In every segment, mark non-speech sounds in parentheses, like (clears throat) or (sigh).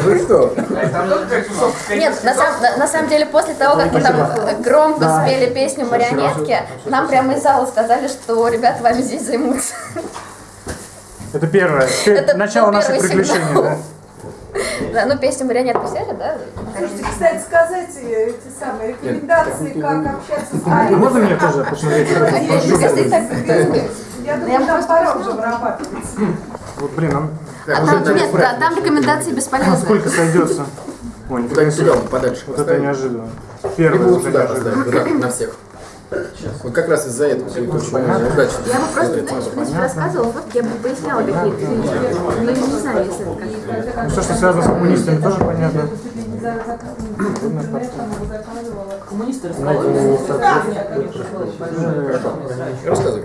вы что? Нет, на, сам- на- на самом деле, после того, как мы там громко спели песню «Марионетки», нам прямо из зала сказали, что ребята вами здесь займутся. Это первое. Это начало наших приключений, да? Да, ну песню «Марионетку» взяли, да? Слушайте, кстати, сказать э, эти самые рекомендации, как общаться с Арией. Можно мне тоже посмотреть? Я думаю, там пора уже вырабатывается. Вот, блин, нам А там, нет, да, там рекомендации бесполезны. сколько сойдется? Ой, Куда нифига не сюда, подальше Вот это неожиданно. Поставить, да, на всех. Вот как раз из-за этого все это очень удачно. Я бы просто, знаешь, принципе, рассказывала, вот я бы поясняла какие-то вещи. Но я не знаю, если это как Ну, все, что связано с коммунистами, тоже понятно. Коммунисты Рассказывай.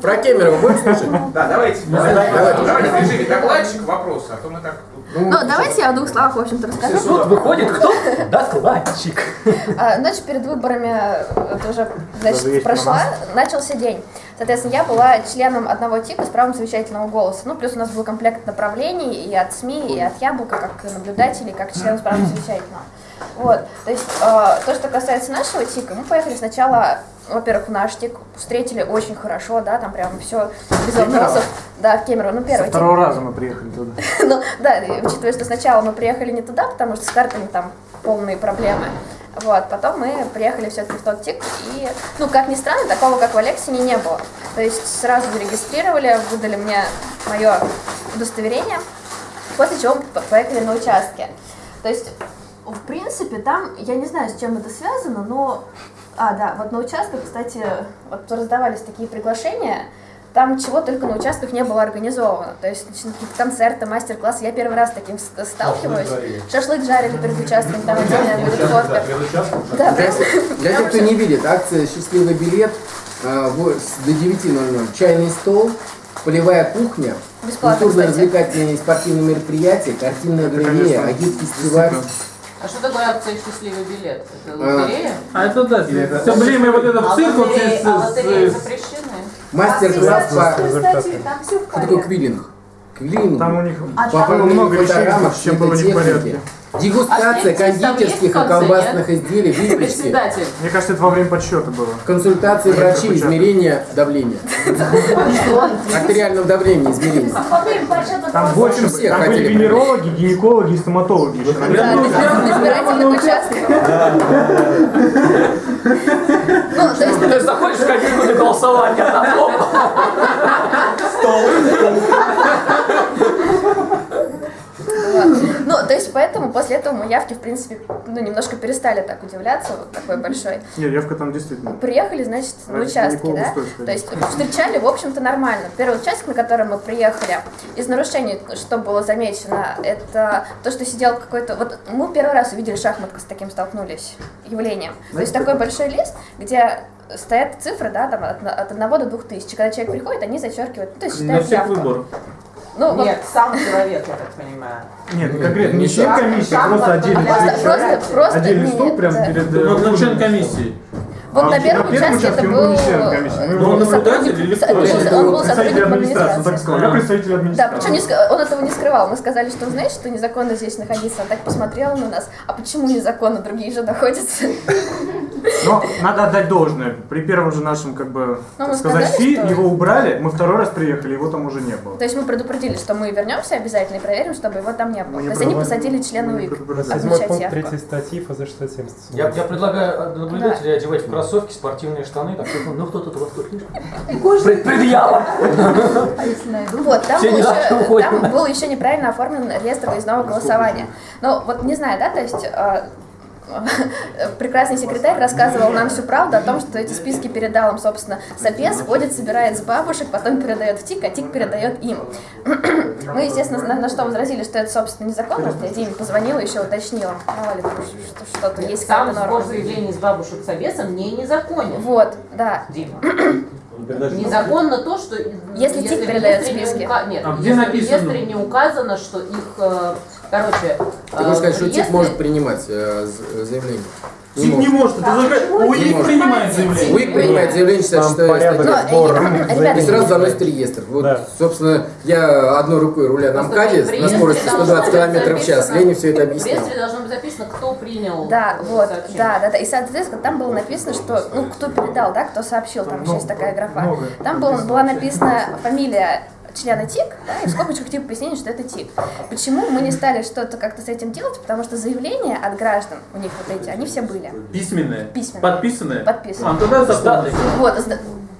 Про Кемерово будешь слушать? Да, давайте. Давайте, режиме докладчик вопросы, а то мы так... Ну, давайте я в двух словах, в общем-то, расскажу. Тут выходит кто? Докладчик. А, Ночь перед выборами, э, значит, есть прошла, начался день. Соответственно, я была членом одного ТИКа с правом совещательного голоса. Ну, плюс у нас был комплект направлений и от СМИ, и от Яблока, как наблюдателей, как членов с правом совещательного. Вот, то есть, э, то, что касается нашего ТИКа, мы поехали сначала, во-первых, в наш ТИК, встретили очень хорошо, да, там прям все без вопросов. Да, в Кемерово, ну, Со первый ТИК. второго раза мы приехали туда. (laughs) Ну, да, учитывая, что сначала мы приехали не туда, потому что с картами там полные проблемы. Вот, потом мы приехали все-таки в тот ТИК, и, ну, как ни странно, такого, как в Алексине, не было. То есть сразу зарегистрировали, выдали мне мое удостоверение, после чего поехали на участке. То есть, в принципе, там, я не знаю, с чем это связано, но... А, да, вот на участках, кстати, вот раздавались такие приглашения, там чего только на участках не было организовано. То есть какие-то концерты, мастер-классы. Я первый раз с таким сталкиваюсь. Шашлык жарили перед участком, там отдельная будет фотка. Да, Для, для тех, кто не видит, акция «Счастливый билет» э, до 9.00. Чайный стол, полевая кухня, культурно-развлекательные и спортивные мероприятия, картинная галерея, агит-фестиваль. А что такое акция «Счастливый билет»? Это А, лотерея? А это да, все время вот этот А цирк вот здесь а с- запрещены? Мастер-класс по... Что такое квиллинг? Квиллинг. Там у них А там- много вещей, чем было не в порядке. Дегустация А кондитерских и колбасных изделий, выпечки. Мне кажется, это во время подсчета было. консультации врачей, измерение давления. Артериального давления подсчета Там больше, все там были венерологи, гинекологи и стоматологи. Ну, то есть, Ты заходишь в кабинку для голосования, там вот. (laughs) ну, то есть, поэтому после этого мы явки, в принципе, ну, немножко перестали так удивляться, вот такой большой. Нет, явка там действительно. Приехали, значит, на участке, да? То есть встречали, в общем-то, нормально. Первый участок, на который мы приехали, из нарушений, что было замечено, это то, что сидел какой-то... Вот мы первый раз увидели шахматку, с таким столкнулись явлением. То есть такой большой лист, где стоят цифры, да, там от, от 1 до 2000. Когда человек приходит, они зачеркивают, ну, то есть на считают всех явку. выборах. Ну, вот Нет, (laughs) сам человек, я так понимаю. Нет, конкретно не член комиссии, просто отдельный просто, человек. просто, просто, Отдельный нет, стол прям да. перед... Ну, э, ну, член комиссии. Вот А на первом участке это был... э, его- Он наблюдатель сотрудник- или кто? он был Представитель сотрудником администрации, так сказал. Я представитель Да, администрации. причем не он этого не скрывал. Мы сказали, что знаешь, что незаконно здесь находиться. Он так посмотрел на нас. А почему незаконно? Другие же находятся. Но надо отдать должное. При первом же нашем, как бы, Ну, так сказать, сказали, фи, что- его убрали, мы второй раз приехали, его там уже не было. То есть мы предупредили, что мы вернемся обязательно и проверим, чтобы его там не было. Мы не То есть они посадили члена УИК. Седьмой пункт третьей статьи ФЗ 670. Я, я предлагаю э, наблюдателей одевать в кроссовки, спортивные штаны. Так, ну кто тут у вас тут лишний? Предъява. А? Вот, там был, еще, знают, уходим. там был еще неправильно оформлен реестр выездного голосования. Ну, вот не знаю, да, то есть э, (laughs) прекрасный секретарь рассказывал нам всю правду о том, что эти списки передал им, собственно, Сапес, ходит, собирает с бабушек, потом передает в ТИК, а ТИК передает им. (clears throat) Мы, естественно, на, на что возразили, что это, собственно, незаконно. Я Диме позвонила, еще уточнила, мало ли, что- что-то есть Сам какая-то сбор норма. заявлений с бабушек с обесом не незаконен. Вот, да. Дима. (clears throat) Незаконно то, что Если ТИК в передает реестре не списки. ука- Нет, А где если в написано? реестре не указано, что их, короче, э, Ты хочешь сказать, что ТИК может принимать э, заявление? Тик не может, это закрыть. УИК принимает заявление. УИК принимает заявление, Там 66 порядок Но, статья. э, И сразу заносит реестр. Вот, Да. собственно, я одной рукой руля на МКАДе на скорости реестре 120 должно быть км в час. Лене все это В объяснял. реестре должно быть записано, кто принял Да, вот, да, да, да. И, соответственно, там было написано, что, ну, кто передал, да, кто сообщил, там еще есть такая графа. Там был, была написана фамилия члена ТИК, да, и в скобочках типа пояснение, что это ТИК. Почему мы не стали что-то как-то с этим делать? Потому что заявления от граждан, у них вот эти, они все были. Письменные. Письменные. Подписанные. Подписанные. А, тогда запомните. Вот,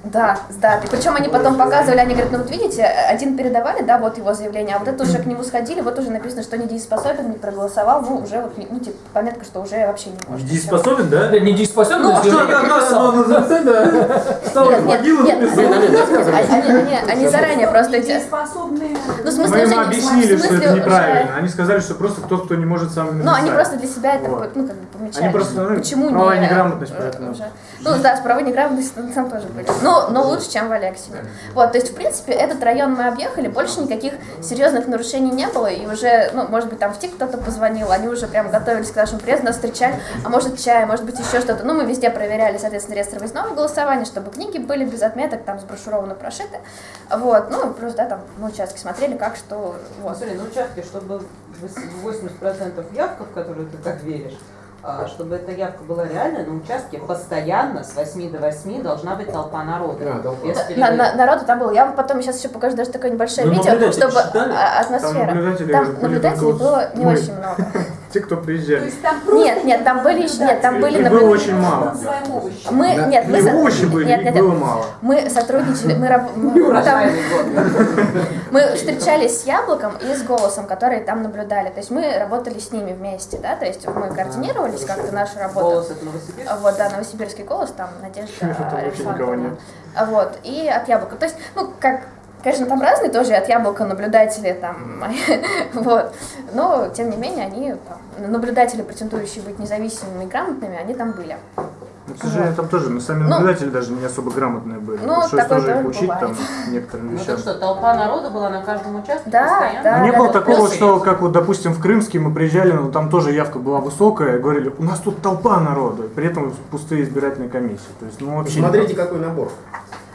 да- да, с датой. Причем они потом показывали, они говорят, ну вот видите, один передавали, да, вот его заявление, а вот это уже к нему сходили, вот уже написано, что недееспособен, не проголосовал, ну уже вот, ну типа пометка, что уже вообще не может. Дееспособен, да? Да, недееспособен, Ну, Что, Нет, в нет, могилу, они, заранее просто эти... Дееспособные. Ну, в смысле, Мы им объяснили, что это неправильно. Они сказали, что просто тот, кто не может сам. Ну, они просто для себя это, ну, как бы помечали. Они просто, ну, Почему правовая не... неграмотность, э, поэтому. уже. Ну, да, с правовой неграмотностью там тоже были. Но, но лучше, чем в Алексине. Вот, то есть, в принципе, этот район мы объехали, больше никаких серьезных нарушений не было, и уже, ну, может быть, там в ТИК кто-то позвонил, они уже прям готовились к нашему приезду, нас встречали, а может, чай, может быть, еще что-то. Ну, мы везде проверяли, соответственно, реестр выездного голосования, чтобы книги были без отметок, там, сброшурованы, прошиты. Вот, ну, плюс, да, там, на участке смотрели, как, что, вот. Смотри, на участке, чтобы 80% явка, в которую ты так веришь, чтобы эта явка была реальной, на участке постоянно с 8 до 8 должна быть толпа народа. А, толпа. На- на- народу там было. Я вам потом сейчас еще покажу даже такое небольшое Ну, видео, чтобы а, атмосфера. Там наблюдатели Там наблюдателей было не очень много. (laughs) Те, кто То приезжали. есть там просто Нет, нет, там были еще, нет, там были Их было очень мало. Мы, Да. нет, мы, овощи были, нет, нет, было мало. мы сотрудничали, мы, раб- мы, там- (laughs) мы встречались с Яблоком и с Голосом, которые там наблюдали. То есть мы работали с ними вместе, да, то есть мы координировались как-то нашу работу. Голос это Новосибирск. Вот, да, новосибирский голос, там Надежда Александровна. Вот, и от яблока. То есть, ну, как, конечно, там разные тоже от яблока наблюдатели там, (laughs) вот, но, тем не менее, они, там, наблюдатели, претендующие быть независимыми и грамотными, они там были. Ну, к сожалению, там тоже, мы сами Ну, наблюдатели даже не особо грамотные были. ну, Пришлось такое тоже их учить там бывает. некоторым Ну вещам. так что, толпа народа была на каждом участке Да, постоянно? да. Ну, не было да, такого, плюсы что, есть. как вот, допустим, в Крымске мы приезжали, но там тоже явка была высокая, говорили, у нас тут толпа народу, при этом пустые избирательные комиссии. То есть, ну, вообще Смотрите, какой набор.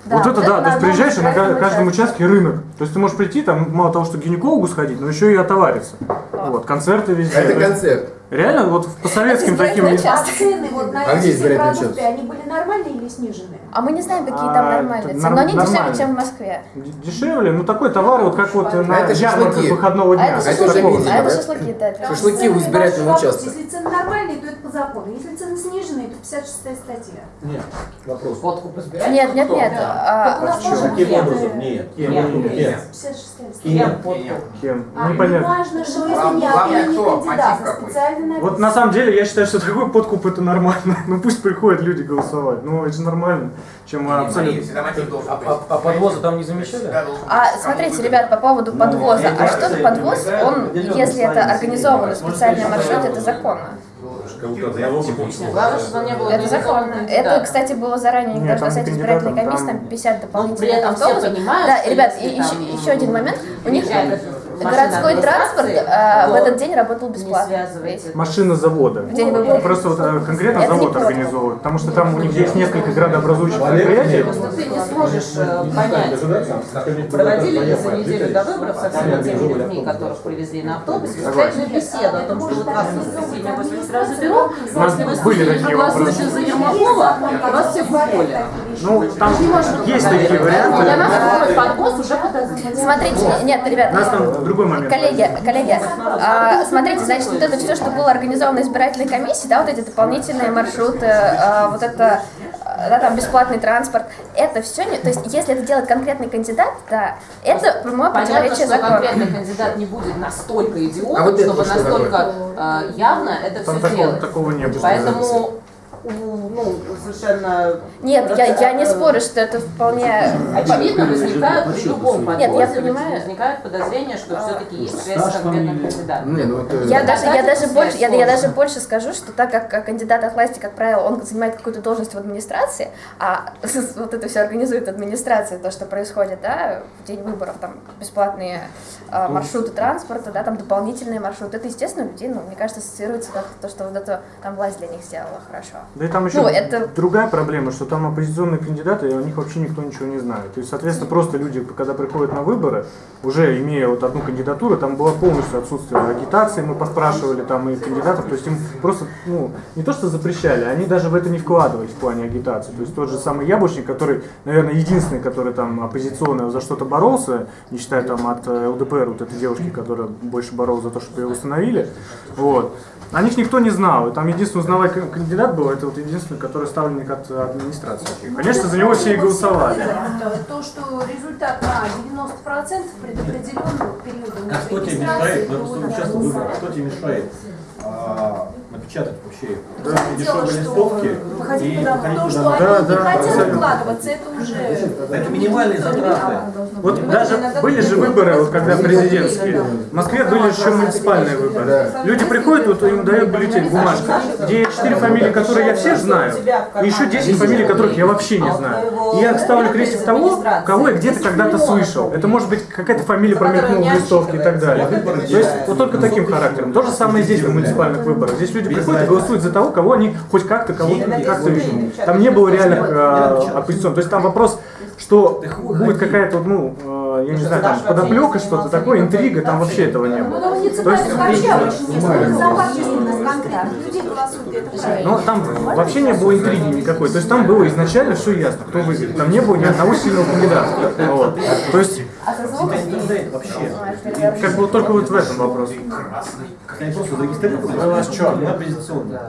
Да, вот это да, то есть приезжаешь, и на каждом участке. участке рынок. То есть ты можешь прийти, там мало того, что к гинекологу сходить, но еще и отовариться. Вот, концерты везде. Это концерт. Реально, вот по советским таким... избирательный А цены вот на А где эти все продукты, они были нормальные или снижены? А мы не знаем, какие А, там нормальные цены, но они дешевле, чем в Москве. Дешевле, ну такой товар, вот как вот на это ярмарках выходного А дня. это это шашлыки, а это шашлыки, да. Шашлыки у избирательного участка. Если цены нормальные, то это по закону. Если цены сниженные, то 56 статья. Нет, вопрос. Подкуп избирателей? Нет, нет, нет. а, Каким нет, образом? Нет. Нет. Нет. 56 статья. Кем? Кем? А, Ну, непонятно. важно, что если не один не кто? кандидат, Мотив а какой? специально Вот на самом деле я считаю, что такой подкуп это нормально. (laughs) Ну пусть приходят люди голосовать. Ну это же нормально. Чем а, абсолютно. А, а- а подвоза там не замечали? А смотрите, ребят, по поводу подвоза. это А что это подвоз, он, если это организованный специальный маршрут, это законно. Кого-то одного Главное, чтобы не было Это законно. Это, кстати, было заранее, Нет, никогда там на сайте не избирательной комиссии, там- там 50 Ну, при дополнительных этом все автобусов. Да, что ребят, и еще, там еще один момент. У них городской транспорт э, в то этот день работал не бесплатно. Машина завода. В день выборов. Просто вот э, конкретно Это завод против. организовывает. Потому что там у них есть несколько градообразующих предприятий. Просто ты не сможешь э, понять, проводили ли за неделю до выборов со всеми теми людьми, которых привезли на автобусе, встретную беседу о том, что вас в воскресенье в 8 утра заберу, У нас если вы проголосуете за Ермакова, вас всех уволят. Ну, там есть такие Для варианты. нас такой уже подозрительный. Смотрите, нет, ребят, У нас там другой момент. Коллеги, коллеги, а, смотрите, значит, вот это все, что было организовано избирательной комиссией, да, вот эти дополнительные маршруты, а, вот это, а, да, там бесплатный транспорт, это все, не, то есть, если это делает конкретный кандидат, да, это прямое Понятно, противоречие что закону. конкретный кандидат не будет настолько идиотом, А вот это чтобы что настолько э, явно это Там все такого, делать. такого не было. Поэтому ну, совершенно Нет, я, я не э, спорю, что это вполне... Очевидно, возникают при любом Нет, я понимаю. возникают подозрения, что все-таки есть связь с конкретным кандидатом. Ну Я даже, я даже больше, я, я даже больше скажу, что так как кандидат от власти, как правило, он занимает какую-то должность в администрации, а (laughs) вот это все организует администрация, то, что происходит, да, в день выборов, там, бесплатные э, маршруты транспорта, да, там, дополнительные маршруты, это, естественно, людей, ну, мне кажется, ассоциируется как то, что вот это там власть для них сделала хорошо. Да и там еще Ну, это- другая проблема, что там оппозиционные кандидаты, и о них вообще никто ничего не знает. То есть, соответственно, просто люди, когда приходят на выборы, уже имея вот одну кандидатуру, там было полностью отсутствие агитации, мы поспрашивали там и кандидатов, то есть им просто, ну, не то что запрещали, они даже в это не вкладывались в плане агитации. То есть тот же самый Яблочник, который, наверное, единственный, который там оппозиционно за что-то боролся, не считая там от э, ЛДПР, вот этой девушки, которая больше боролась за то, чтобы ее установили, вот. О них никто не знал. И там единственный узнавай к- кандидат был, это вот единственный, который ставленник от администрации. Конечно, за него все и голосовали. То, что результат на 90% предопределенного периода А кто тебе мешает, кто тебе мешает а, напечатать вообще Дело, дешевые листовки выходить и выходить то, туда что они Да, не да, хотят абсолютно. вкладываться, это уже... Это минимальные затраты. Вот даже были же выборы, вот когда президентские. В Москве были еще муниципальные выборы. Люди приходят, вот им дают бюллетень, бумажка, где четыре фамилии, которые я всех знаю, и еще 10 фамилий, которых я вообще не знаю. И я ставлю крестик того, кого я где-то когда-то слышал. Это может быть какая-то фамилия промелькнула в листовке и так далее. То есть вот только таким характером. То же самое здесь в муниципальных выборах. Здесь люди приходят и голосуют за того, кого они хоть как-то кого-то как-то видят. Там не было реальных э, оппозиционных. То есть там вопрос, что будет какая-то, ну, э, я не знаю, там подоплека, что-то такое, интрига, там вообще этого не Ну, было. голосуют, это правильно. ну, там вообще не было интриги никакой. То есть там было изначально все ясно, кто выиграет. Там не было ни одного сильного кандидата. Вот. То есть, А звук? Вообще. как бы только вот в этом вопрос. Они просто зарегистрированы. У нас что? Мы оппозиционные.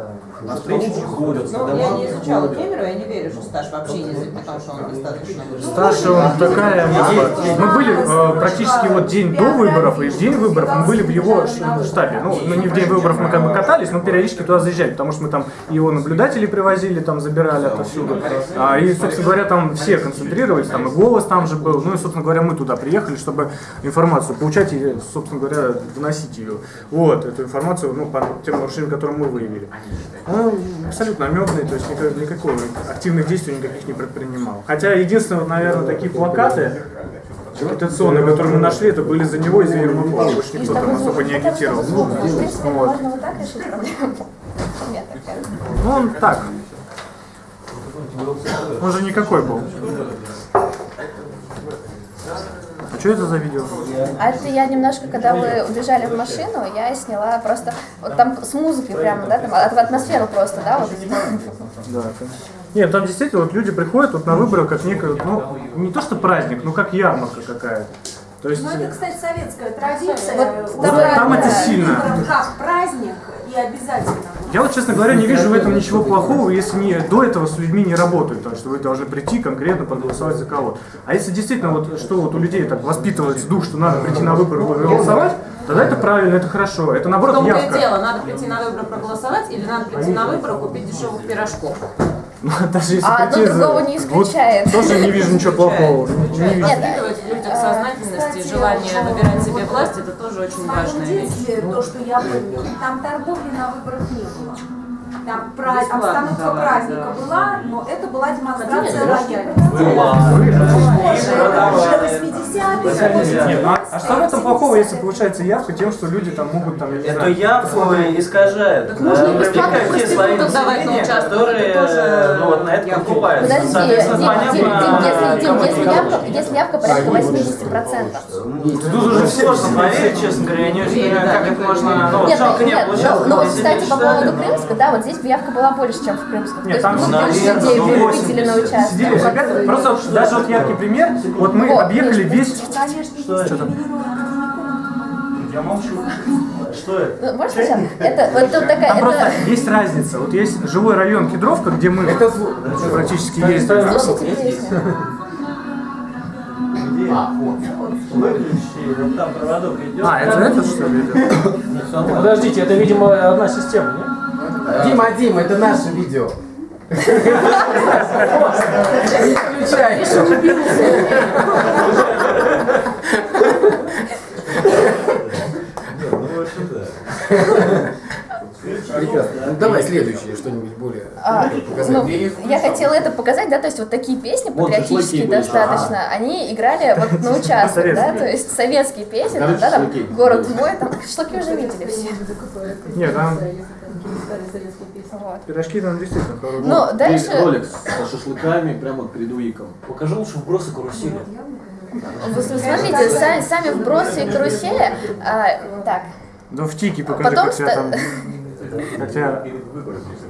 На встречи не ходят. Ну, я не изучала. Кемерова, я не верю, что стаж вообще язык, потому что он достаточно высокий. Старше он такая, мы, мы были э, практически вот день до выборов и в день выборов мы были в его штабе. Ну, ну, не в день выборов мы как бы катались, но периодически туда заезжали, потому что мы там и его наблюдателей привозили, там забирали отовсюду. А, и, собственно говоря, там все концентрировались, там и голос там же был. Ну и, собственно говоря, мы туда приехали, чтобы информацию получать и, собственно говоря, доносить ее. Вот, эту информацию, ну, по тем нарушениям, которые мы выявили. Он абсолютно наметный, то есть никак- никакого активных действий никаких не предпринимал. Хотя единственное, наверное, такие плакаты агитационные, которые мы нашли, это были за него и за Ермакова. Больше никто там особо не агитировал. Ну, вот. Ну, он так. Он же никакой был. Что это за видео? А это я немножко, когда вы убежали в машину, я сняла просто, вот там с музыкой прямо, да, там от- атмосферу просто, да, вот. Да, это- Нет, там действительно вот люди приходят вот на выборы как некое, ну, не то что праздник, ну как ярмарка какая-то. То есть, Ну, это, кстати, советская традиция. Вот там- там это сильно. Как праздник и обязательно. Я вот, честно говоря, не вижу в этом ничего плохого, если не до этого с людьми не работают, потому что вы должны прийти конкретно проголосовать за кого. А если действительно вот что вот у людей так воспитывается дух, что надо прийти на выборы и голосовать, тогда это правильно, это хорошо. Это В наоборот явка. дело, надо прийти на выборы проголосовать или надо прийти на выборы купить дешевых пирожков. Ну, (laughs) даже если А одно другого не вот исключает. тоже не вижу ничего плохого. Не вижу. Нет, Воспитывать в людях сознательность и желание выбирать себе власть, это тоже очень важная вещь. то, что я помню, там торговли на выборах не было. Там пра- Бесплатно обстановка праздника да. была, но это была демонстрация лояльности. Позже, уже 80-е, Нет, ну, а, что в этом плохого, если получается явка тем, что люди там могут там, Эту явку искажают. Так можно и бесплатно привлекают те свои проституток давать на участок, которые ну, вот на это явка. покупаются. Подожди, если, явка, порядка 80%. Тут уже сложно поверить, честно говоря, я не очень понимаю, как это можно, ну, Нет, жалко ну, не нет, получалось. ну, ну вот, кстати, по поводу Крымска, да, вот здесь явка была больше, чем в Крымском. Нет, там ну, наверное, больше людей ну, на 80. участок. сидели ребята, просто вот даже вот яркий пример, вот мы Вот, объехали весь, что там? Я молчу. Что это? Ну, Можешь сейчас? Это вот тут такая, Там просто это... есть разница. Вот есть жилой район Кедровка, где мы практически ездили. Слушайте песню. Где? Выключи, вот там проводок идет. А, это это что ли? идет? Подождите, это, видимо, одна система, нет? Дима, Дима, это наше видео. Включай. Прекрасно. Ну, давай следующее что-нибудь более А, показать. ну, я хотела это показать, да, то есть вот такие песни Вот патриотические достаточно, они играли вот на участках, да, то есть советские песни, да, там, город мой, там, шашлыки уже видели все. Нет, там Вот. пирожки там действительно хорошие. Ну, И дальше, ролик со (laughs) шашлыками прямо перед УИКом. Покажи лучше вбросы карусели. вы смотрите, сами, сами вбросы и карусели, а, так, Да в тике покажи, Потом как тебя там... (laughs) Как тебя...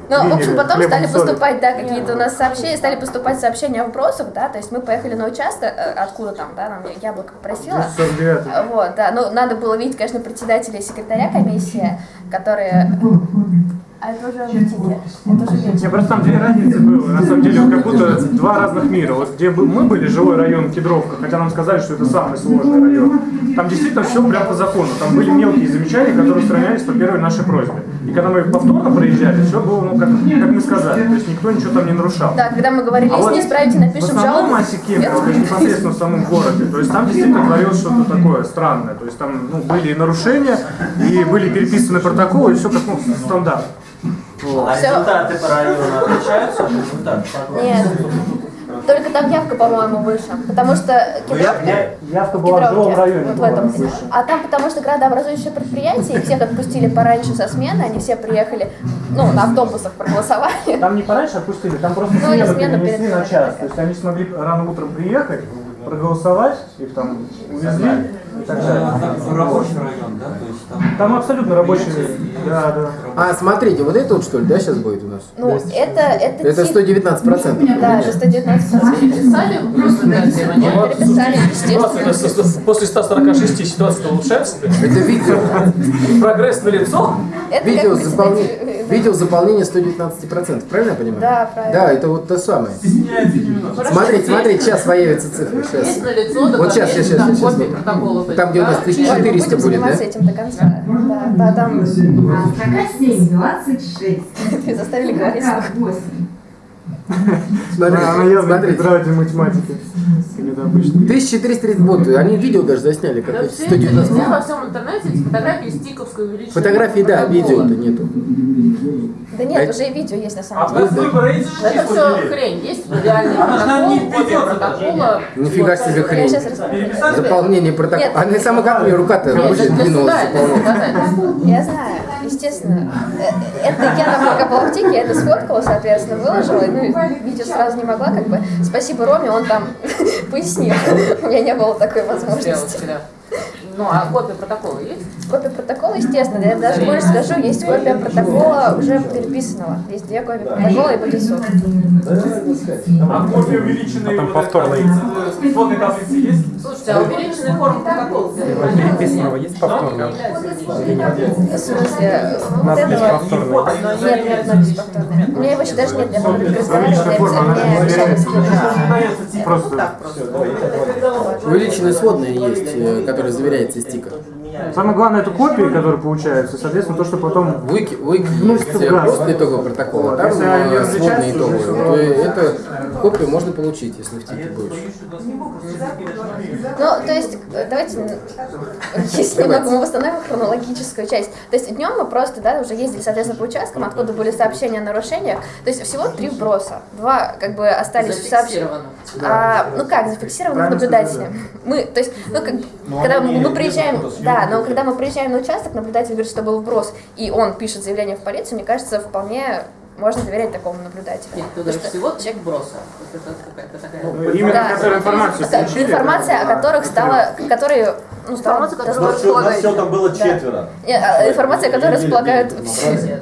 Ну, в общем, потом стали поступать, да, какие-то у нас сообщения, стали поступать сообщения о вопросах, да, то есть мы поехали на участок, э, откуда там, да, нам яблоко попросила. 49 А, Вот, да, ну, надо было видеть, конечно, председателя и секретаря комиссии, которые... А это уже ТИКе, это уже Не, вечер. просто там две разницы было. На самом деле, как будто два разных мира. Вот где мы были, жилой район Кедровка, хотя нам сказали, что это самый сложный район. Там действительно все прям по закону. Там были мелкие замечания, которые устранялись по первой нашей просьбе. И когда мы повторно проезжали, все было, ну, как, как мы сказали. То есть никто ничего там не нарушал. Да, когда мы говорили, А если вот не исправите, напишем В основном жалобу. массе Кемерово, то есть непосредственно в самом городе, то есть там действительно творилось что-то такое странное. То есть там ну, были и нарушения, и были переписаны протоколы, и все как ну, стандарт. А Всё. результаты по району отличаются от результатов? Нет. Только там явка, по-моему, выше. Потому что Кедровка... Явка была в Кедровке, районе. вот в этом. выше. А там потому что градообразующее предприятие, и всех отпустили пораньше со смены, они все приехали, ну, на автобусах проголосовали. Там не пораньше отпустили, там просто Ну, смену перенесли на час. То есть они смогли рано утром приехать, проголосовать, их там увезли так далее. Рабочий район, да? То есть там... Там абсолютно рабочий. Да, да. А, смотрите, вот это вот что ли, да, сейчас будет у нас? Ну, это, это, Это тип- 119 процентов. Да, это 119 Переписали просто? Переписали, естественно. После 146 ситуация улучшается? Это видео. Прогресс на лицо? Видео, заполнение, видео заполнение 119 процентов, правильно я понимаю? Да, правильно. Да, это вот то самое. Смотрите, смотрите, сейчас появятся цифры. Есть Сейчас. на лицо, Вот сейчас, сейчас, сейчас, сейчас. Там, где у нас Ой, мы 1400 будем будет, да? заниматься этим до конца. Да, да, там Строка 7, 26. заставили говорить. Строка 8. Смотри, не смотрите. преподаватель математики. Как это обычно. 1330, вот, они видео даже засняли, как эти 119. Везде во всем интернете есть фотографии стиковской увеличенной. Фотографии, да, видео-то нету. Да нет, уже и видео есть на А самом в деле. Это все хрень. Есть реальный Она не протокол. Нифига себе хрень. Заполнение протокола. А на самом как рука-то Нет, рабочая это для двинулась. Я знаю, естественно. Э, Это я ТИКе, я это сфоткала, соответственно, выложила. Ну, и видео сразу не могла, как бы. Спасибо Роме, он там пояснил. У меня не было такой возможности. Ну, а копия протокола есть? Копия протокола, естественно, я даже больше скажу, есть копия протокола уже переписанного. Есть две копии протокола и будет суд. А копия увеличенной сводной таблицы есть? Слушайте, а увеличенная форма протокола где? Переписанного есть повторно? В смысле, вот этого... Нет, нет, повторного. У меня его еще даже нет, я буду разговаривать, Обычная форма, она мне обещали заверяется. скинуть. Просто Увеличенная сводная есть, э, которая заверяется из тика. самое главное это копии, которые получаются, соответственно, то, что потом В Wiki, в Wiki Вносится есть в газ. просто итоговый протокол, а там э, То есть это копию можно получить, если в тике будешь. Ну, то есть, э, давайте, м, если немного мы восстановим хронологическую часть. То есть днем мы просто, да, уже ездили, соответственно, по участкам, откуда были сообщения о нарушениях. То есть всего три вброса. Два, как бы, остались в. Зафиксировано. А, ну как, зафиксированы Правильно наблюдателями. Мы, то есть, ну как, когда мы, мы приезжаем, да, но когда мы приезжаем на участок, наблюдатель говорит, что был вброс, и он пишет заявление в полицию, мне кажется, вполне можно доверять такому наблюдателю. Нет, говоришь, что всего чек броса. Ну, именно Да. которая информацию Да, включили, информация, о которых стала, которые, ну, стала Информация, которая у нас всего там было Да. четверо. Не, а, Информация, Недели располагают все.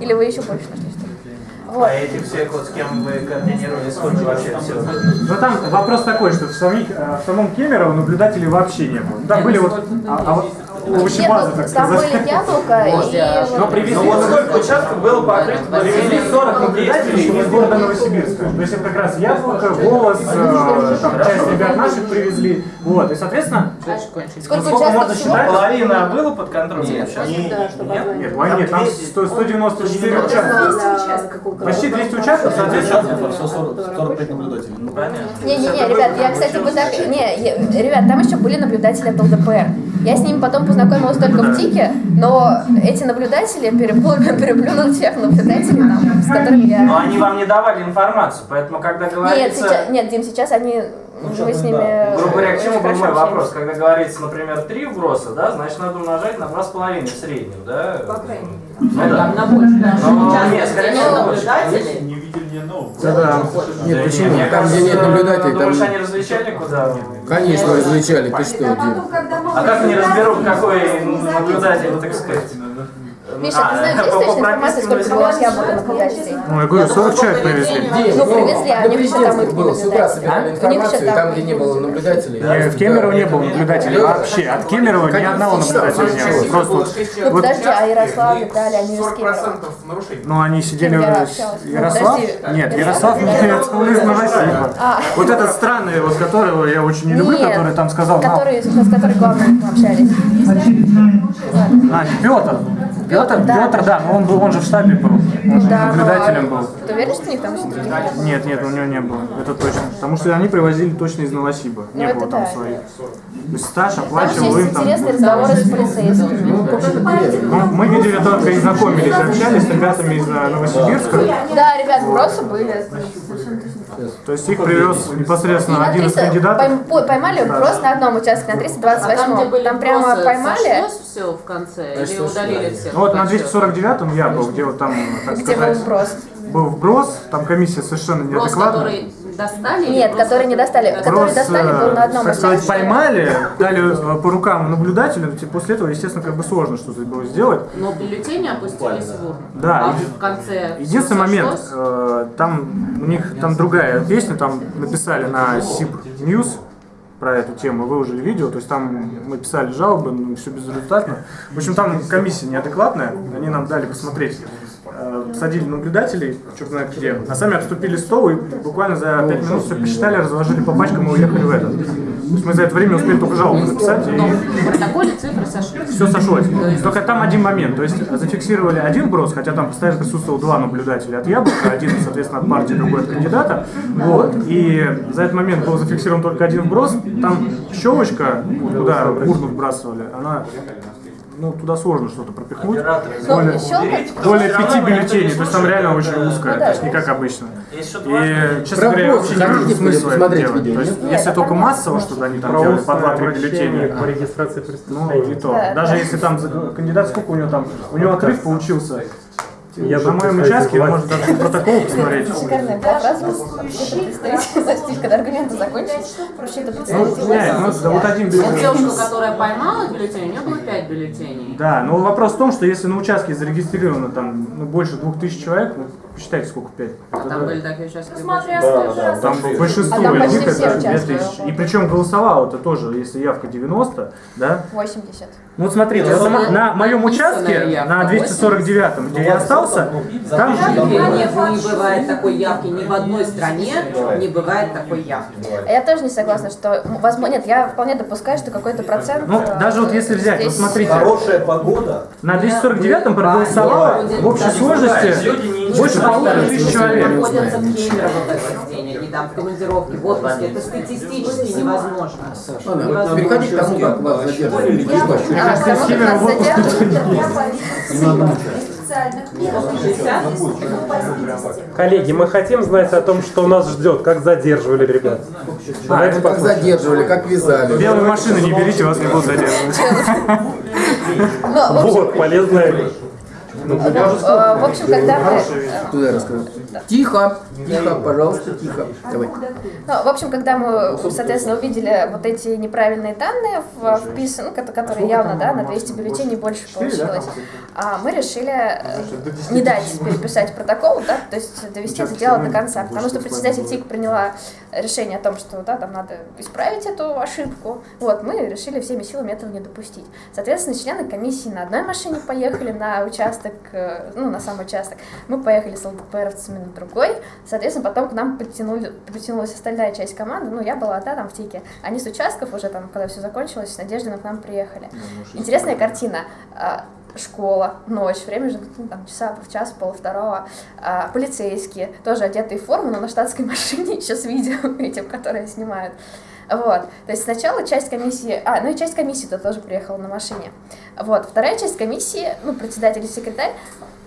Или вы еще больше нашли что-то? Вот. А эти все, вот с кем вы координировали, сколько вообще все? Но там вопрос такой, что в, самих, э, в самом Кемерово наблюдателей вообще не было. Там Нет, были ну вот, а, а (laughs) вот, есть? овощебаза, так Нет, там сказать. были яблоко и... Но вот- привезли, вот сколько участков было покрыто? Привезли 40 наблюдателей из города Новосибирска. То есть это как раз яблоко, голос, там, часть ребят наших привезли. Вот, и соответственно, Сколько можно считать? Половина было под контролем? сейчас? Нет, войне нет, там 100 194 участка. Почти 200 участков, соответственно. 45 наблюдателей. Ну, Понятно. Не-не-не, ребят, я, кстати, бы так... Не, ребят, там еще были наблюдатели от ЛДПР. Я с ними потом познакомилась только в ТИКе, но эти наблюдатели переплюнули, (laughs) переплюнули тех наблюдателей, там, с которыми я... Но они вам не давали информацию, поэтому когда Нет, говорится... сейчас, нет, Дим, сейчас они... Мы с ними... Грубо говоря, к чему был мой вопрос? Когда говорится, например, 3 вброса, да, значит надо умножать на 2,5 в среднем, да? По крайней мере. Ну да. Там на больше. Ну, Сейчас нет, скорее нет всего, наблюдателей. Одного. Да. Нет, Да почему? не, мне Там, где нет наблюдателей, Думаешь, там... они различали куда? Конечно, различали. Ты что, А А как они разберут, какой наблюдатель, так сказать? Миша, А, ты знаешь, есть точная информация, сколько было яблоко наблюдателей? Ну, я говорю, 40 человек привезли. Ну, привезли, а у них еще там президентских их было, с утра собирали них информацию, и там там, где не было наблюдателей. В Кемерово не было наблюдателей вообще. От Кемерово ни одного наблюдателя не было. Просто вот, Ну вот, подожди, а Ярослав, Виталий, они из Кемерово. 40% нарушений. ну, они сидели... Ну, Ярослав? Нет, Ярослав? Ярослав нет, он из Новосиба. А. Вот этот странный, вот которого я очень не люблю, который там сказал, «На, Который, с которой главное мы общались. А, Петр. Петр, да. Петр, да, но он был, он же в штабе был. Он же Да, наблюдателем был. Ты уверен, что у них там еще других нет? Нет, нет, у него не было. Это точно. Потому что они привозили точно из Новосиба. Не Ну, было это там да. своих. То есть стаж оплачивал им там. интересные разговоры с полицейскими. Ну, Ну, мы видели только и знакомились, общались с ребятами из э, Новосибирска. Да, ребят, вбросы были. То есть их привез непосредственно один из 300 кандидатов. пойм- по- поймали просто на одном участке, на А там, где 328 были Там прямо поймали, все в конце? Или удалили всех? Ну вот на подсчёт? 249-м я был, где вот там, так сказать, вброс. был вброс, там комиссия совершенно неадекватная. Достали? Нет, которые не достали. Который Вброс, достали, был на одном так сказать, поймали, дали э, по рукам наблюдателю, типа, после этого, естественно, как бы сложно что-то было сделать. Но бюллетени опустились в урну? Да, А в конце Единственный момент, э, там у них там другая песня, там написали на SIP News про эту тему, выложили видео, то есть там мы писали жалобы, но все безрезультатно. В общем, там комиссия неадекватная, они нам дали посмотреть. Э, Садили наблюдателей, черт знает где, а сами обступили стол и буквально за 5 минут все посчитали, разложили по пачкам и уехали в этот. То есть мы за это время успели только жалобу написать Но и в протоколе цифры сошлись. все сошлось. Только там один момент. То есть зафиксировали один брос, хотя там постоянно присутствовало два наблюдателя от Яблока, один, соответственно, от партии, другой от кандидата. Вот. И за этот момент был зафиксирован только один вброс. Там щелочка, куда урну вбрасывали, она ну, туда сложно что-то пропихнуть. Ну, Более, более пяти бюллетеней, то есть там реально очень узкая, Ну то есть не как обычно. Что-то? И, честно говоря, вообще не вижу смысла это делать. То есть, если только массово, чтобы они там делали по два-три бюллетеня, по регистрации ну, преступлений. и то. Да, Даже да. если там кандидат, сколько у него там, у него отрыв получился. Я на моем участке, может даже протокол посмотреть. Шикарная была фраза. (laughs) Представитель, когда аргументы закончились, вообще-то Ну, представитель не, ну, да, вот один бюллетень. девушка, которая поймала бюллетень, у нее было 5 бюллетеней. Да, но вопрос в том, что если на участке зарегистрировано там ну, больше двух тысяч человек, ну, посчитайте, сколько пять. А там были такие участки. Смотря раз Там большинство А там почти них все это две участвовали. тысячи. И причем голосовало это тоже, если явка 90, да, 80. Ну вот смотрите, Ну, вот на, моем участке, явка на 249-м, где я остался, там Нет, не бывает такой явки ни в одной стране, не бывает такой явки. А я тоже не согласна, что, м, возможно, нет, я вполне допускаю, что какой-то процент... Ну, э, даже вот если взять, вот смотрите, Хорошая погода. на 249-м проголосовало в общей сложности больше полутора тысяч человек. Находятся в Кемерово в день, они там в командировке, в отпуске. Это статистически невозможно. Ладно, переходи к тому, как вас задерживали. А, к тому, как нас задерживают. специальных методов. Коллеги, мы хотим знать о том, что нас ждет, как задерживали ребят. А, Давайте ну как задерживали, как вязали. Белые машины не берите, вас не будут задерживать. Ну, в Вот, полезная вещь. Э, в общем, когда мы... Туда расскажу. Тихо, тихо, пожалуйста, тихо. Давай. Ну, в общем, когда мы, соответственно, увидели вот эти неправильные данные в вписаны, ну, ко- которые явно, да, на 200 бюллетеней больше получилось, а мы решили э, не дать переписать протокол, да, то есть довести это дело до конца, потому что председатель ТИК приняла решение о том, что да, там надо исправить эту ошибку, вот, мы решили всеми силами этого не допустить. Соответственно, члены комиссии на одной машине поехали на участок, э, ну, на сам участок, мы поехали с ЛДПРовцами на другой, соответственно, потом к нам подтянули, подтянулась остальная часть команды, ну, я была, да, там в ТИКе, они с участков уже там, когда все закончилось, с Надеждой к нам приехали. Интересная картина. А, школа, ночь, время же ну, там, часа в час, пол второго, а, полицейские, тоже одетые в форму, но на штатской (laughs) машине, еще с видео этим, которые снимают. Вот, то есть сначала часть комиссии, а, ну и часть комиссии-то тоже приехала на машине. Вот, вторая часть комиссии, ну, председатель и секретарь,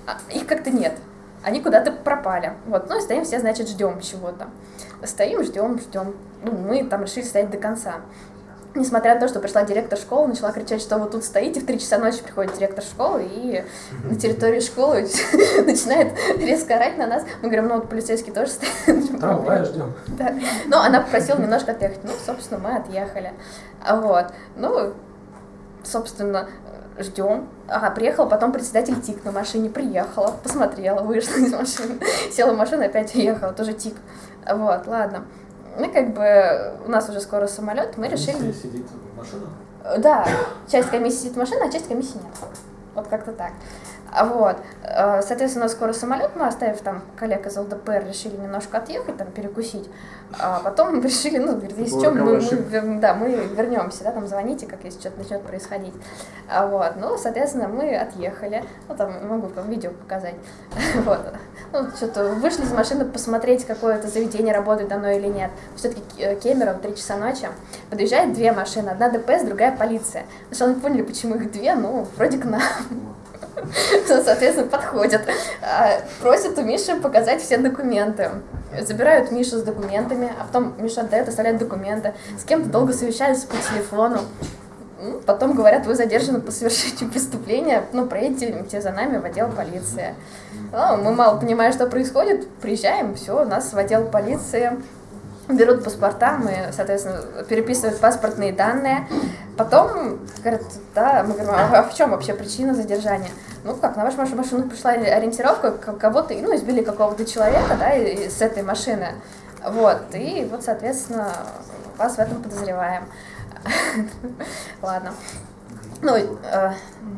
а, их как-то нет, они куда-то пропали. Вот, ну и стоим все, значит, ждем чего-то. Стоим, ждем, ждем. Ну, мы там решили стоять до конца. Несмотря на то, что пришла директор школы, начала кричать, что вы тут стоите, в 3 часа ночи приходит директор школы и на территории школы (laughs) начинает резко орать на нас. Мы говорим, ну вот полицейский тоже стоит. (laughs) Трамвай ждем. Да. Но она попросила немножко отъехать. Ну, собственно, мы отъехали. Вот. Ну, собственно, ждем. Ага, приехала, потом председатель ТИК на машине приехала, посмотрела, вышла из машины, (laughs) села в машину, опять уехала, тоже ТИК. Вот, ладно мы как бы, у нас уже скоро самолет, мы решили... сидит в машинах? Да, часть комиссии сидит в машине, а часть комиссии нет. Вот как-то так. А Вот. Э, соответственно, скоро самолет, мы, оставив там коллег из ЛДПР, решили немножко отъехать, там, перекусить. А потом решили, ну, говорит, если что, мы, мы, да, мы вернемся, да, там, звоните, как если что-то начнет происходить. А Вот. Ну, соответственно, мы отъехали. Ну, там, могу вам видео показать. (laughs) Вот. Ну, что-то вышли из машины посмотреть, какое-то заведение работает давно или нет. Все-таки э, Кемерово, 3 часа ночи. Подъезжает две машины, одна ДПС, другая полиция. Сначала не поняли, почему их две, ну, вроде к нам. (laughs) соответственно, подходят. А, просят у Миши показать все документы. Забирают Мишу с документами, а потом Миша отдает, оставляет документы. С кем-то долго совещаются по телефону. Потом говорят, вы задержаны по совершению (laughs) преступления, ну, проедете за нами в отдел полиции. Ну, мы мало понимаем, что происходит, приезжаем, все, нас в отдел полиции берут паспорта, мы, соответственно, переписывают паспортные данные. Потом говорят, да, мы говорим, а в чем вообще причина задержания? Ну как, на вашу машину пришла ориентировка, кого-то, ну, избили какого-то человека, да, с этой машины. Вот, и вот, соответственно, вас в этом подозреваем. (laughs) Ладно. Ну, э,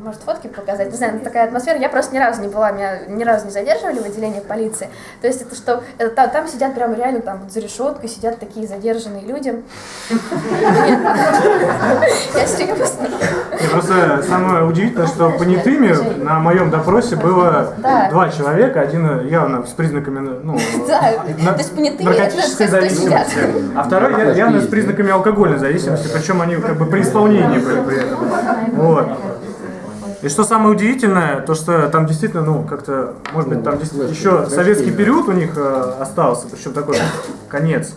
может, фотки показать, не знаю, такая атмосфера. Я просто ни разу не была, меня ни разу не задерживали в отделении полиции. То есть это что, это, там, там сидят прям реально там вот за решеткой, сидят такие задержанные люди. Я серьезно. Просто самое удивительное, что понятыми на моем допросе было два человека, один явно с признаками ну, наркотической зависимости, а второй явно с признаками алкогольной зависимости, причем они как бы при исполнении были при этом. Вот. И что самое удивительное, то что там действительно, ну, как-то, может быть, там еще советский период у них э, остался, причем такой конец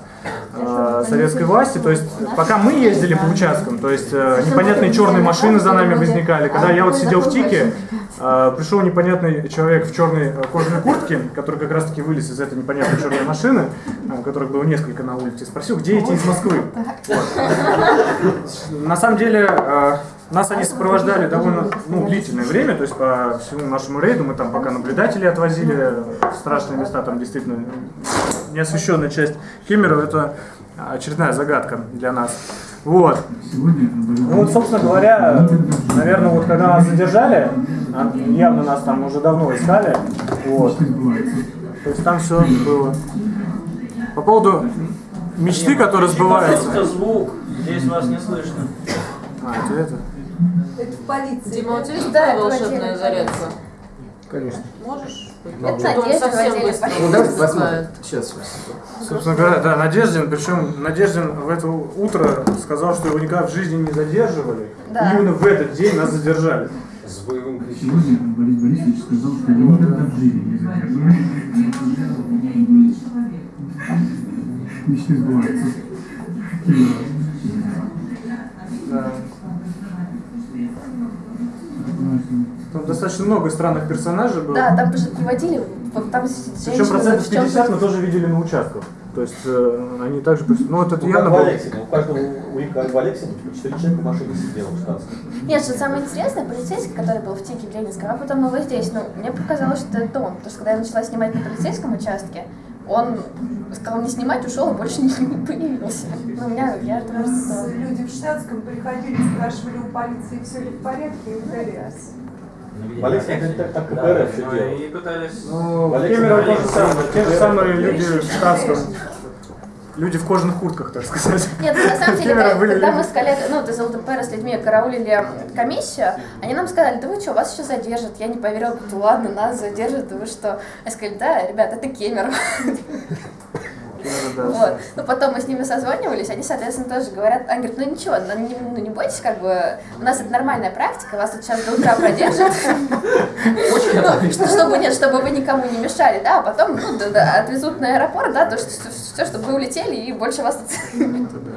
э, советской власти. То есть, пока мы ездили по участкам, то есть э, непонятные черные машины за нами возникали. Когда я вот сидел в ТИКе, пришел непонятный человек в черной кожаной куртке, который как раз таки вылез из этой непонятной черной машины, которых было несколько на улице, спросил, где эти из Москвы. Вот. На самом деле, нас они сопровождали довольно ну, длительное время, то есть по всему нашему рейду мы там пока наблюдатели отвозили страшные места, там действительно неосвещенная часть Кемерово, это очередная загадка для нас. Вот. Ну вот, собственно говоря, наверное, вот когда нас задержали, а, явно нас там уже давно искали, вот. То есть там все было. По поводу мечты, которые сбываются. звук, здесь вас не слышно. А, это это? Это в полиции. Дима, у тебя есть да, волшебная зарядка? Конечно. Можешь? Это Надежда совсем быстро. Ну давайте посмотрим. Сейчас. Собственно говоря, да, Надеждин, причем Надеждин в это утро сказал, что его никогда в жизни не задерживали. Да. И именно в этот день нас задержали. С боевым кричом. Сегодня Борис Борисович сказал, что его никогда в жизни не задерживали. Мечты сбываются. Да. Там достаточно много странных персонажей было. Да, там же приводили, там Причем процентов в чем 50 мы тоже видели на участках. То есть э, они также... Ну, вот это Ну, явно как в. Алексине. У каждого, у Ика в Алексине, типа, 4 человека в машине сидело в штатском. Нет, что самое интересное, полицейский, который был в ТИКе в Ленинском, а потом новый здесь, ну, мне показалось, что это он. Потому что когда я начала снимать на полицейском участке, он сказал не снимать, ушел и больше не, (laughs) не появился. Ну, у меня, я думаю, что... люди в штатском приходили, спрашивали у полиции, все ли в порядке, и ударялись. Полиция говорит, так, так КПРФ все делает. И пытались... Ну, в Кемерово то же самое. Те же самые люди в штатском. Люди в кожаных куртках, так сказать. Нет, ну, на самом деле, когда, мы с коллегой, ну, из ЛДПР с людьми караулили комиссию, они нам сказали, да вы что, вас еще задержат. Я не поверила, говорю, ладно, нас задержат, да вы что? Я сказали, да, ребят, это Кемерово. Вот. Ну, потом мы с ними созванивались, они, соответственно, тоже говорят, они говорят, ну ничего, ну не, ну, не бойтесь, как бы, у нас это нормальная практика, вас тут сейчас до утра продержат, Ну, что- чтобы, нет, чтобы вы никому не мешали, да, а потом, ну, отвезут на аэропорт, да, то, что, все, чтобы вы улетели, и больше вас тут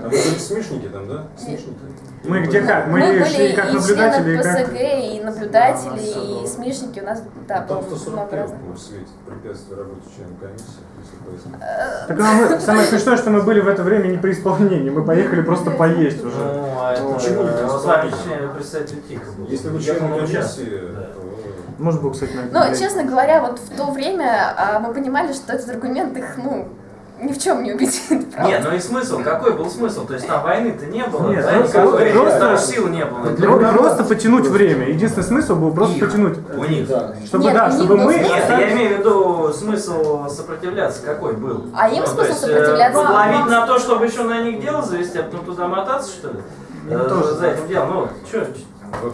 А смешники там, да? Смешники. Мы где как? Мы, Мы были шли как и наблюдатели, и как... ПСГ, и наблюдатели, и СМИшники. У нас, да, Там было много 141 разных. в свете препятствие работе члена комиссии, если пояснить. Так а мы, (laughs) самое смешное, что мы были в это время не при исполнении, мы поехали просто поесть уже. Ну, а это... Почему не э, представитель ТИКа был. Если вы Я член помню, комиссии, участвовал, да. то Может быть, кстати, на это Но, влияет. честно говоря, вот в то время а, мы понимали, что этот аргумент их, ну, ни в чем не убедит. (laughs) правда. Нет, ну и смысл, какой был смысл? То есть там войны-то не было, Нет, да, просто- никакой, просто- там сил не было. Про- Просто потянуть время. Единственный смысл был просто Их. потянуть. У них. Чтобы, Нет, да, у них чтобы мы... Нет, остались- я имею в виду смысл сопротивляться, какой был. А им Ну, смысл есть, э, сопротивляться? Ловить на то, чтобы еще на них дело завести, а потом туда мотаться, что ли? Э, тоже. За этим делом, ну, что,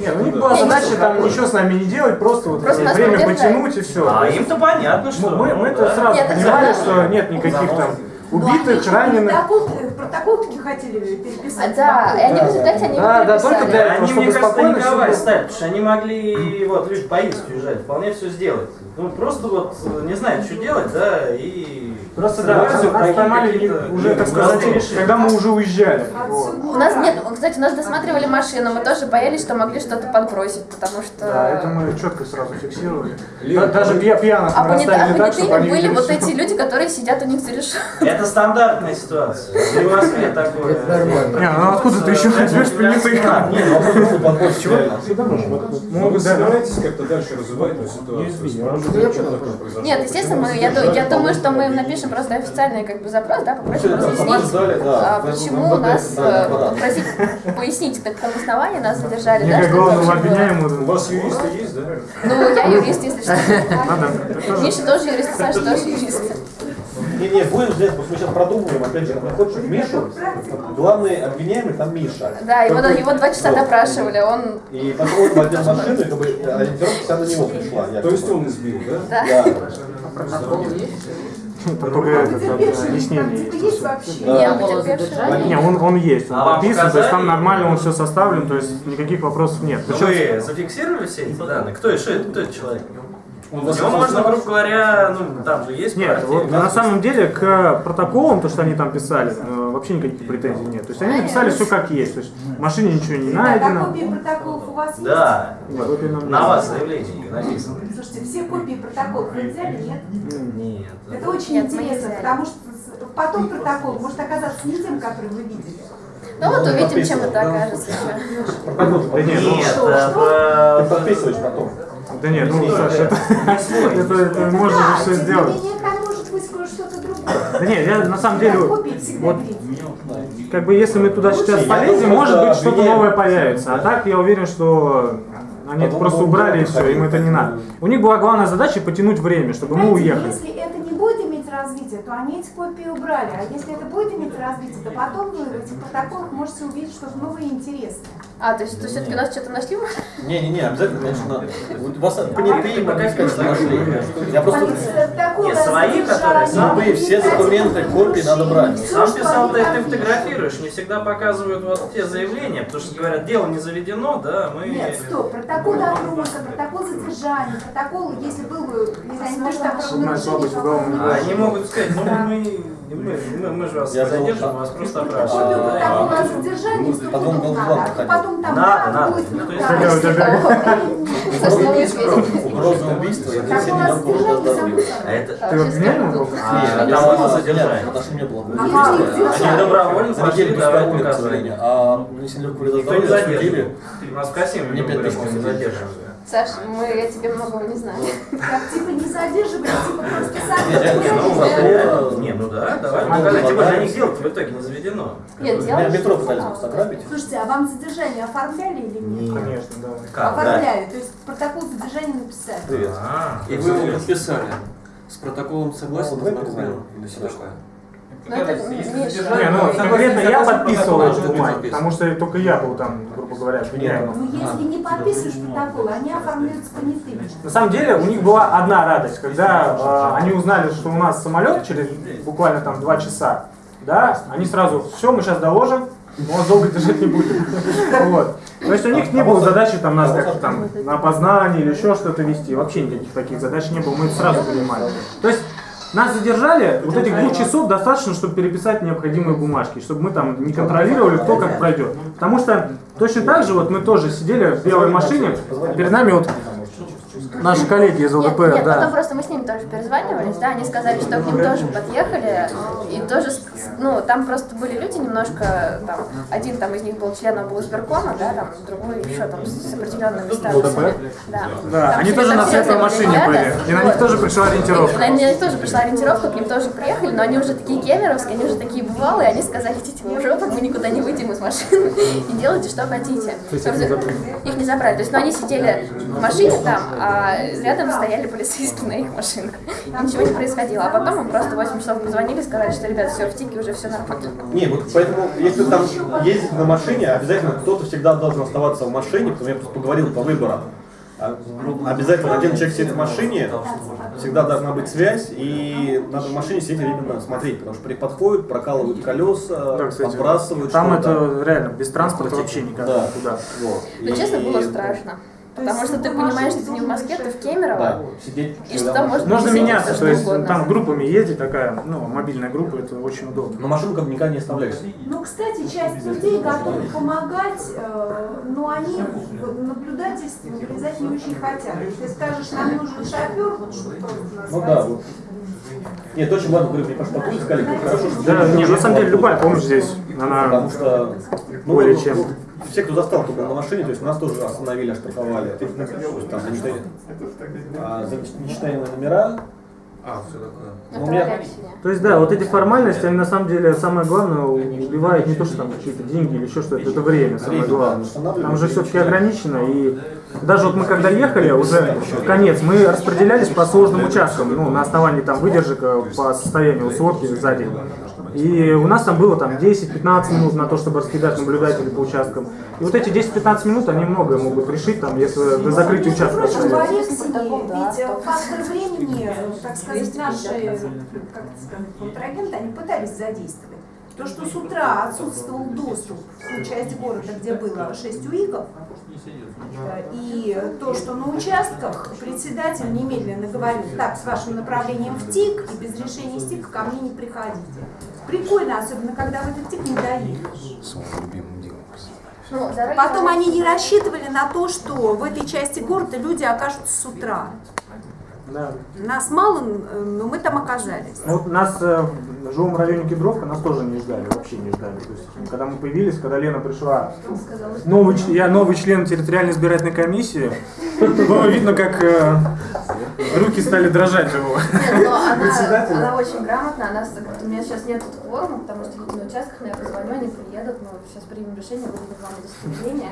Нет, ну у них да. была Не, задача не там какой. ничего с нами не делать, просто вот Просто время потянуть и все. а им-то понятно, что. Мы, ну, мы это да. сразу Нет, понимали, это что нет никаких там Ну, убитых, что, раненых. Протокол, э, протокол таки хотели А, переписать. да, и они в результате они Да, да, только для этого, Они, чтобы мне кажется, спокойно паниковали всё стали, потому что они могли, вот, люди поесть уезжать, вполне все сделать. Ну, просто вот э, не знают, что делать, да, и... Просто да, сразу поймали уже, так сказать, когда мы уже уезжали. У нас нет, кстати, у нас досматривали машину, мы тоже боялись, что могли что-то подбросить, потому что... Да, это мы четко сразу фиксировали. Даже пья- пьяных А мы расставили так, чтобы они были вот эти люди, которые сидят у них за решеткой. Это стандартная ситуация. И в Москве такое. Это нормально. Не, ну откуда ты еще возьмешь понятых? Не, ну вопрос могут подбросить реально. Ну, вы собираетесь как-то дальше развивать эту ситуацию? Нет, естественно, я думаю, что мы напишем просто официальный как бы запрос, да, попросим разъяснить, да, а, почему МВД нас, э, попросить пояснить, на каком основании нас задержали, да, как что это главного вообще было. У обвиняемого. вас юристы есть, да? Ну, я юрист, если что. Миша тоже юрист, Саша тоже юрист. Не, не, будем здесь, потому что мы сейчас продумываем, опять же, находишь Мишу, главный обвиняемый там Миша. Да, его, Который- его два часа Вот. допрашивали, он... И потом он возьмет машину, и как бы ориентировка вся на него пришла. То есть он избил, да? Да. Да. Там только этот, Потерпевший, это, там объяснение есть. Не, он, он есть, он А подписан, то есть там нормально он все составлен, то есть никаких вопросов нет. Ну, Вы зафиксировали все эти данные? Кто, что это, кто этот человек? Он Его можно, грубо говоря, ну, там же есть Нет, вот на самом деле к протоколам, то, что они там писали, э, вообще никаких претензий нет. То есть они написали все как есть. То есть в машине ничего не А найдено. копии протоколов у вас есть? Да, копии нам на вас заявление написано. Слушайте, все копии протоколов вы взяли, нет? Нет. Это очень интересно, потому что потом протокол может оказаться не тем, который вы видели. Ну вот увидим, чем это окажется еще. Да нет, ну, Ты подписываешь потом. да нет, ну, Саша, это, это, это можно же все сделать. не менее, там может быть что-то другое. Да нет, я на самом деле, вот, как бы если мы туда сейчас полезем, может быть что-то новое появится. А так я уверен, что они это просто убрали и все, им это не надо. У них была главная задача потянуть время, чтобы мы уехали. Если это развития, то они эти копии убрали. А если это будет иметь развитие, то потом вы в этих протоколах можете увидеть что-то новое и интересное. А, то есть все-таки у нас что-то нашли? Не-не-не, обязательно, конечно, у вас понятые, могу сказать, что нашли. Я просто... Протоколы Не, свои, которые Любые, все документы, копии надо брать. всё, Сам писал, ты, ты фотографируешь, не всегда показывают вот те заявления, потому что говорят, дело не заведено, да, мы... Нет, стоп, протокол допроса, протокол задержания, протокол, если был бы, не знаю, не то, что А они могут сказать, ну мы, мы, мы, мы же вас Я не задержим, вас просто Копию опрашиваем. да, о задержании сто Потом надо, а потом там Надо, надо. будет Ну? Угроза убийства и 10 Протокол о миллионов города задержании здоровья. А это... Ты обвиняемый был? А, Я там знал, было нет, задержание. потому что не было Они добровольно пошли, прогулки, к сожалению. А если не здоровья судили, задерживал. Нас в Мне мы не задерживаем. Саш, мы о тебе многого не знаем. (laughs) Как типа не задерживали, типа просто сами Не, ну, не, ну да, давай. Ну, тем более, они делать в итоге не заведено. Нет, делаешь? Метро пытались просто ограбить. Слушайте, а вам задержание оформляли или нет? Конечно, да. Оформляли, то есть протокол задержания написали. Привет. А, И вы его подписали. С протоколом согласен Ну, давай ознакомлен или такое? Не, ну конкретно я подписывал бумаги, подписывал? потому что только я был там, грубо говоря, обвиняемым. Ну если не подписываешь протокол, они оформляются понятыми. На самом деле у них была одна радость, когда э, они узнали, что у нас самолет через буквально там два часа, да, они сразу, все, мы сейчас доложим, мы вас долго держать не будем. (laughs) Вот. То есть у них не было задачи там нас как-то там на опознание или еще что-то вести, вообще никаких таких задач не было, мы это сразу понимали. То есть нас задержали, вот этих двух часов достаточно, чтобы переписать необходимые бумажки, чтобы мы там не контролировали, кто как пройдет. Потому что точно так же вот мы тоже сидели в белой машине, перед нами вот наши коллеги из Нет, ЛДПР, нет, потом да. просто мы с ними тоже перезванивались, да, они сказали, что к ним тоже подъехали, и тоже, ну, там просто были люди немножко, там, один там из них был членом облсберкома, да, там, другой еще там с определенными статусами. Да, Да, Там они тоже на светлой машине ребята. были, и на них тоже пришла ориентировка. На них тоже пришла ориентировка, к ним тоже приехали, но они уже такие кемеровские, они уже такие бывалые, они сказали, идите в жопу, мы никуда не выйдем из машины и делайте, что хотите. есть их не забрали? Их не забрали. То есть, ну, они сидели в машине там, а рядом стояли полицейские на их машинах. И Ничего не происходило. А потом им просто в 8 часов позвонили, сказали, что, ребят, все в тике, уже все нормально. Не, вот поэтому, если там ездить на машине, обязательно кто-то всегда должен оставаться в машине, потому что я просто поговорил по выборам. А, Обязательно один человек сидит в машине, всегда должна быть связь, и надо в машине сидеть именно смотреть, потому что при подходят, прокалывают колеса, Да, кстати, подбрасывают Там это реально без транспорта вообще никак Да. никуда. Вот. Ну, честно, И- было страшно. Потому что ты понимаешь, что ты не в Москве, ты в Кемерово, Да, сидеть и что там Можно произойти меняться, то есть что угодно. там группами ездить такая, ну, мобильная группа, это очень удобно. Но бы никогда не оставляешь. Ну, кстати, часть людей готовы помогать, э, но они в наблюдательство вылезать не очень хотят. Если скажешь, нам нужен шофер, вот чтобы просто нас Ну да, вот. Нет, очень ладно, говорю, мне просто сказали, как хорошо, что Да, ты не, на самом деле любая помощь здесь, она Потому что ну, более ну, чем. Все, кто застал, кто был на машине, то есть нас тоже остановили, оштрафовали. Ну, там, за а, за нечитаемые номера. А, все такое. Ну, у меня- То есть, да, вот эти формальности, они на самом деле самое главное убивают не то, что там какие-то деньги или еще что-то, это время самое главное. Там уже все-таки ограничено, и даже вот мы когда ехали, уже в конец, мы распределялись по сложным участкам, ну, на основании там выдержек э, по состоянию высотки сзади. И у нас там было там 10-15 минут на то, чтобы раскидать наблюдателей по участкам. И вот эти 10-15 минут, они многое могут решить, там, если до закрытия участка остается. Ведь фактор времени, так сказать, наши, контрагенты, они пытались задействовать. То, что с утра отсутствовал доступ в ту часть города, где было 6 УИКов, э, и то, что на участках председатель немедленно говорил, так, с вашим направлением в ТИК, и без решения с ТИК ко мне не приходите. Прикольно, особенно когда в этот ТИК не доедешь. Ну, Потом они не рассчитывали на то, что в этой части города люди окажутся с утра. Да. Нас мало, но мы там оказались. Ну, Вот нас э, в жилом районе Кедровка нас тоже не ждали, вообще не ждали. То есть, когда мы появились, когда Лена пришла, новый, ч- я новый член территориальной избирательной комиссии, было видно, как э, руки стали дрожать у него. Нет, но она, она очень она, с- у меня сейчас нет кворума, потому что люди на участках, но я позвоню, они приедут, мы сейчас примем решение, будет вам удостоверение.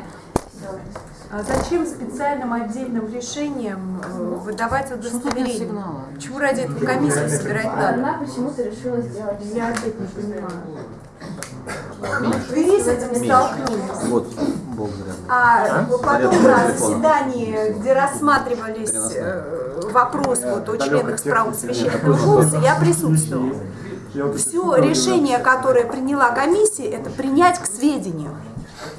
А зачем специальным отдельным решением э, выдавать удостоверение? Почему ради этого комиссию собирать надо? Она почему-то решила сделать. Я опять не понимаю. В Твери с этим столкнулись. Вот, Бог зря. А потом Зарядка на заседании, где рассматривались э, вопрос вот, у членов с правом священного голоса, я присутствовала. Все решение, которое приняла комиссия, это принять к сведению.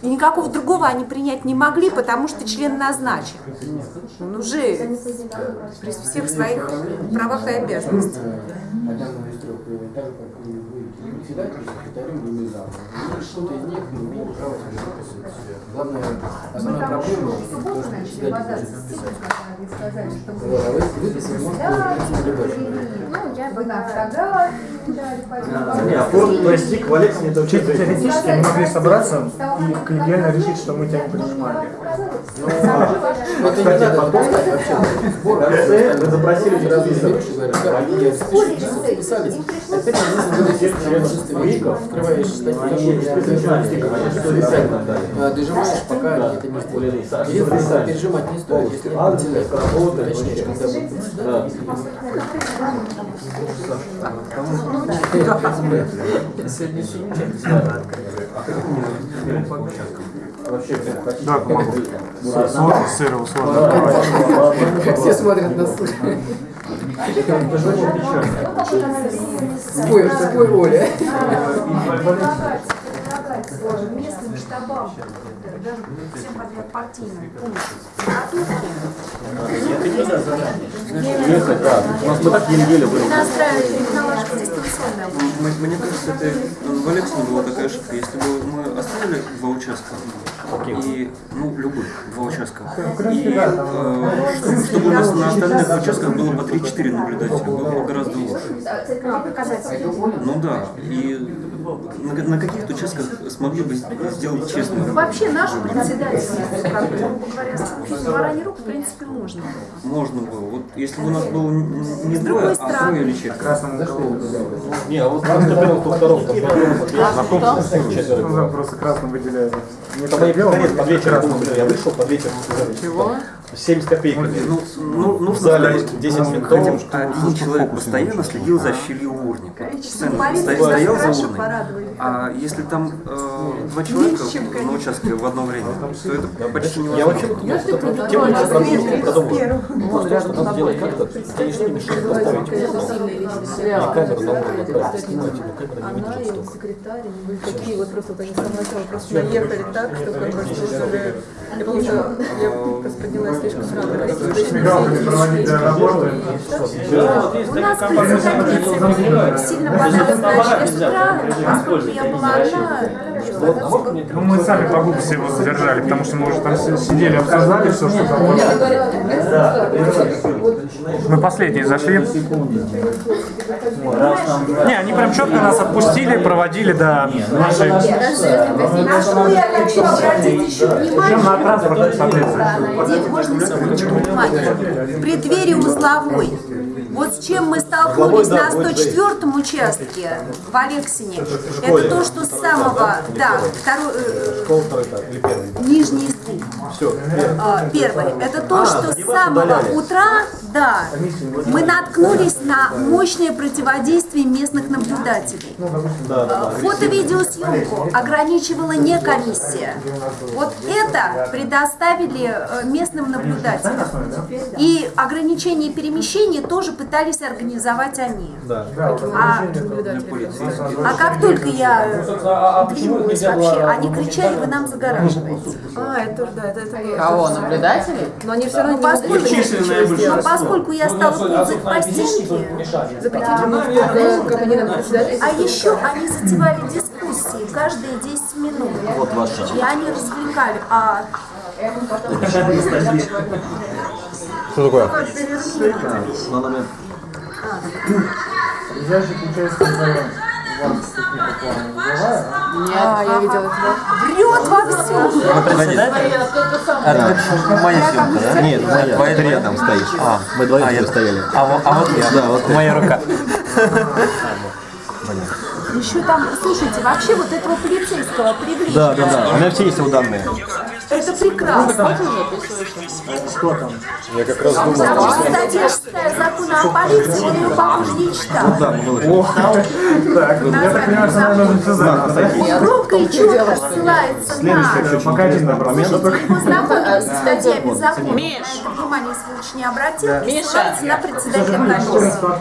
И никакого другого они принять не могли, потому что член назначен. Он уже при всех своих правах и обязанностях. Как вы, или заму. И что-то из них не имеет права подписывать. Главное, основная проблема, то, что председатель может подписать. Вот, а вы выписали, можете Ну, я бы Не, а форму пластик в Алексе не это Чисто теоретически они могли собраться и коллегиально решить, что мы тебя не принимали. Вот и не надо отпускать вообще. Сбор, вы запросили сразу берешь и говоришь, да, я специалисты записались. Открываешь статью, а, дожимаешь, пока это не сделали. Если пережимать не стоит, если вентилятор, точнее, когда будет. Сегодня Да, помогу. Сыр, сыр, Все смотрят на суш. Спой, спой, Оля. предлагать местным штабам, всем подряд партийным да. У нас мы так еле-еле были. Мне кажется, это в Александре была такая ошибка. Если бы мы оставили два участка, и, ну, любых, два участка, и э, чтобы, у нас на остальных участках было по 3-4 наблюдателя, было бы гораздо лучше. А, показатель. Ну да, и на, на каких-то участках смогли бы сделать честно. Вообще наш председатель, как бы, грубо говоря, с барани рук, в принципе, можно. Можно было. Вот если бы у нас было не С двое, другой а стороны. трое или четверо. Не, а вот кто кто второго, там Ну да, просто красным выделяют. По я белому, конец под вечер красным работал, я вышел под вечер. Чего? 70 копеек. Ну, ну, в нужно зале сказать, 10 хотя ментов. бы один человек постоянно следил за щелью урни. Постоянно стоял за урной. А если там э, два человека на участке в одно время, то это почти Я вообще невозможно. тему еще продумал. Вот рядом с тобой. Конечно, не мешает поставить и камеру на уровне снимать, но камера не что столько. секретарь, были такие вот просто вот они с самого начала просто наехали так, что как бы уже... Я просто поднялась слишком работы. У нас председатель сильно понравилось я была одна, Ну мы сами по глупости его задержали, потому что мы уже там си- сидели, обсуждали все, что там было. Мы последние зашли. Не, они прям четко нас отпустили, проводили до нашей... на что я хочу обратить еще Причем на внимание, транспортном, соответственно. В преддверии узловой. Вот с чем мы столкнулись на 104-м участке в Алексине, это то, что с самого, да, второй, э, нижний Все. а, первый, это то, что с самого утра, да, мы наткнулись на мощное противодействие местных наблюдателей. А, Фото-видеосъемку ограничивала не комиссия. Вот это предоставили э, местным наблюдателям. И ограничение перемещения тоже пытались организовать они. А, а как только я э, двинулась вообще, они кричали, вы нам загораживаете. А, это тоже, да, это, это. Кого, наблюдателей? Но они все Ну, равно не могли поскольку, ничего но поскольку я стала ползать по стенке, Запретить они нам председатель. а еще они затевали дискуссии каждые 10 минут. Вот ваша. И они развлекали. А Что такое? перерыв. На момент. Ближайший А, я видела это. Врет во всем. Это моя съемка, да? Нет, моя. Твоя- Ты рядом стоишь. А, Мы двоим а, стояли. А, а вот я. Да, вот. Моя рука. Еще там, слушайте, вообще вот этого полицейского привлечь. Да, да, да. У меня все есть его данные. Это прекрасно. Что там? Я как раз Потому что статья 6 закона о полиции, он ее, похоже, не читал. Да, мы выложили. Так, я так понимаю, что нам нужно все знать. Громко и четко ссылается на... Пока один. Слушайте, его знакомый с статьей беззакония. На это внимание, если лучше не обратил. Ссылается на председателя комиссии.